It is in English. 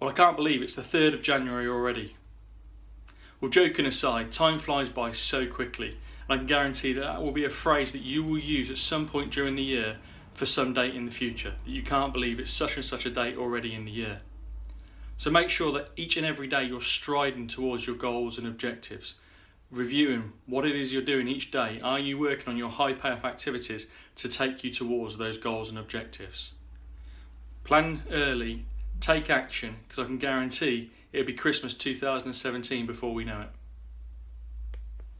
Well, I can't believe it's the 3rd of January already. Well, joking aside, time flies by so quickly, and I can guarantee that that will be a phrase that you will use at some point during the year for some date in the future, that you can't believe it's such and such a date already in the year. So make sure that each and every day you're striding towards your goals and objectives, reviewing what it is you're doing each day. Are you working on your high payoff activities to take you towards those goals and objectives? Plan early take action because I can guarantee it'll be Christmas 2017 before we know it.